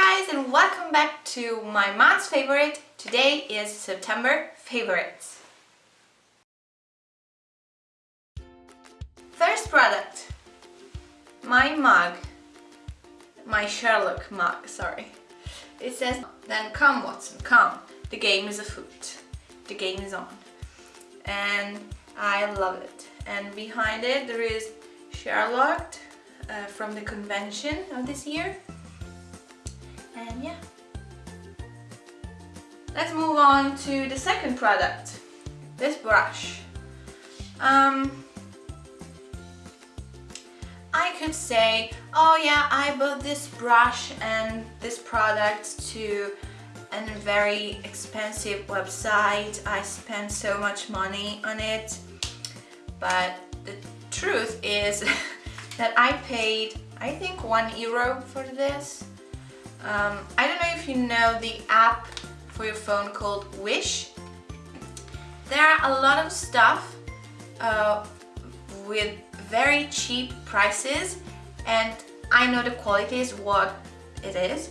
guys and welcome back to my month's favorite. Today is September favorites. First product, my mug, my Sherlock mug, sorry. It says, then come Watson, come, the game is afoot, the game is on. And I love it. And behind it there is Sherlock uh, from the convention of this year. And yeah. Let's move on to the second product, this brush. Um, I could say, oh yeah, I bought this brush and this product to a very expensive website. I spent so much money on it. But the truth is that I paid, I think, one euro for this. Um, I don't know if you know the app for your phone called Wish. There are a lot of stuff uh, with very cheap prices and I know the quality is what it is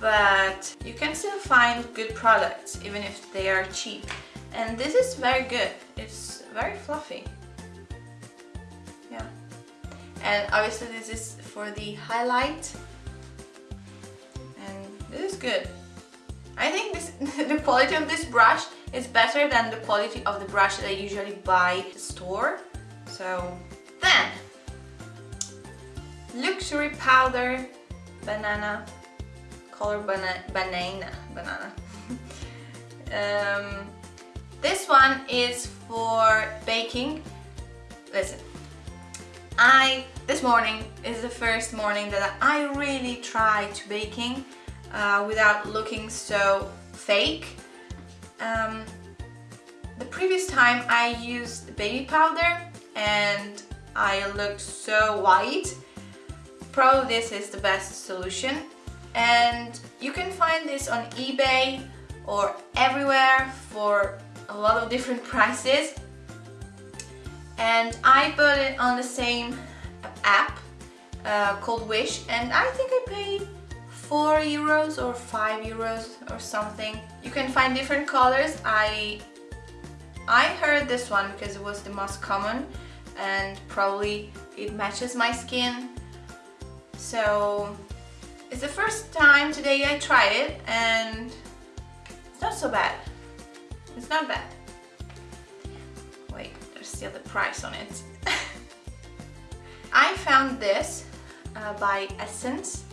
but you can still find good products even if they are cheap. And this is very good. It's very fluffy. Yeah. And obviously this is for the highlight good I think this the quality of this brush is better than the quality of the brush that I usually buy at the store so then, luxury powder, banana, color bana banana, banana. um, this one is for baking. Listen, I, this morning is the first morning that I really try to baking uh, without looking so fake. Um, the previous time I used baby powder and I looked so white. Probably this is the best solution and you can find this on eBay or everywhere for a lot of different prices and I bought it on the same app uh, called Wish and I think I paid 4 euros or 5 euros or something. You can find different colors. I I heard this one because it was the most common and probably it matches my skin. So it's the first time today I tried it and it's not so bad. It's not bad. Wait there's still the price on it. I found this uh, by Essence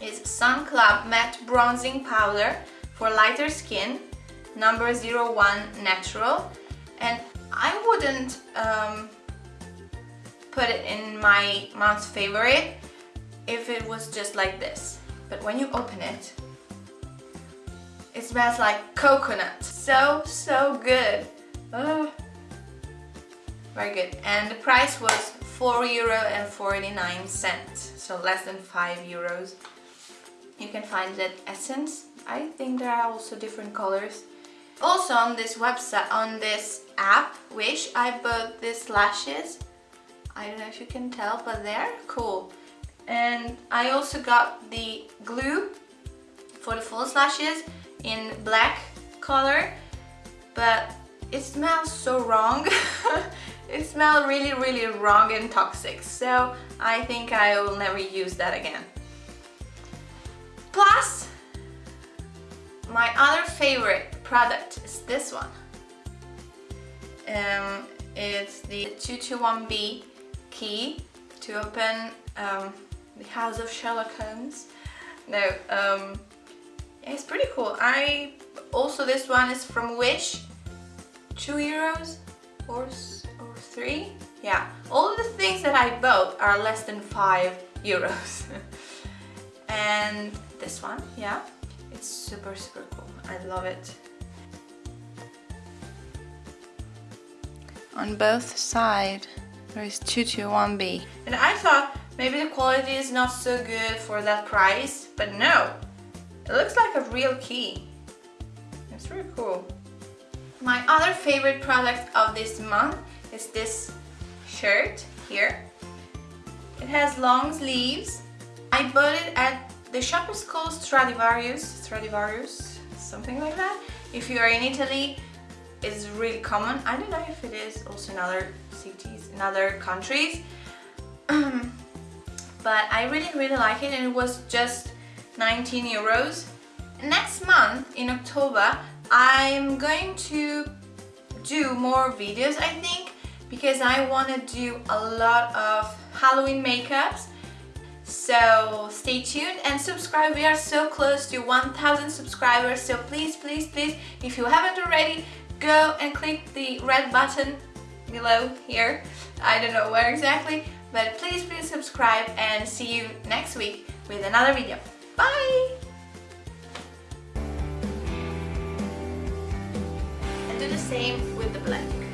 it's Sun Club Matte Bronzing Powder for lighter skin number 01 natural and I wouldn't um, put it in my mom's favorite if it was just like this. But when you open it, it smells like coconut. So, so good. Oh, very good. And the price was 4 euro and 49 cents. So less than 5 euros. Can find that Essence. I think there are also different colors. Also on this website, on this app, Wish, I bought these lashes I don't know if you can tell, but they're cool. And I also got the glue for the false lashes in black color, but it smells so wrong. it smells really, really wrong and toxic. So I think I will never use that again. Plus, my other favorite product is this one. Um, it's the 221B key to open um, the house of Sherlock Holmes. No, um, it's pretty cool. I also this one is from Wish, two euros or or three. Yeah, all the things that I bought are less than five euros. and this one, yeah, it's super super cool. I love it. On both sides there is 221B. And I thought maybe the quality is not so good for that price, but no. It looks like a real key. It's really cool. My other favorite product of this month is this shirt here. It has long sleeves. I bought it at the shop is called Stradivarius, Stradivarius, something like that. If you are in Italy, it's really common. I don't know if it is also in other cities, in other countries. but I really, really like it and it was just 19 euros. Next month, in October, I'm going to do more videos, I think, because I want to do a lot of Halloween makeups so stay tuned and subscribe. We are so close to 1000 subscribers so please please please if you haven't already go and click the red button below here. I don't know where exactly but please please subscribe and see you next week with another video. Bye! And do the same with the blending